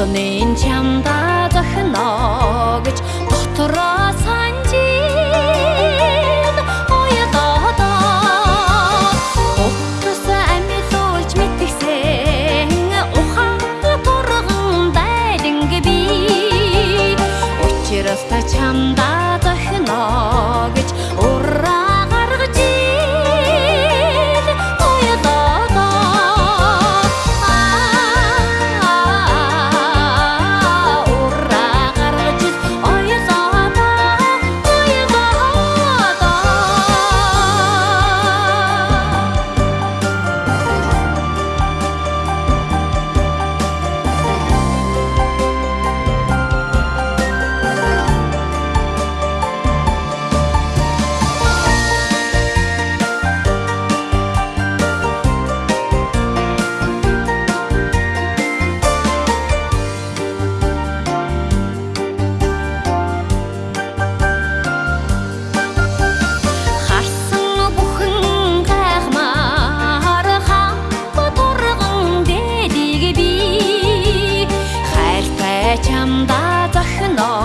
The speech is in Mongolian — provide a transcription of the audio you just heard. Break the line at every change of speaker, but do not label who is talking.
дотны чамда захно гэж дотроо санжин оя додо Утас амьлуулж мэтгсэн ухаан турган дайланг би. Учирас та чамда хайртай чамдаа зохино